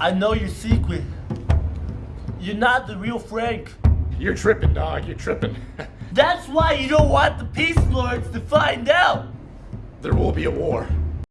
I know your secret. You're not the real Frank. You're tripping, dog. You're tripping. That's why you don't want the Peace Lords to find out. there will be a war.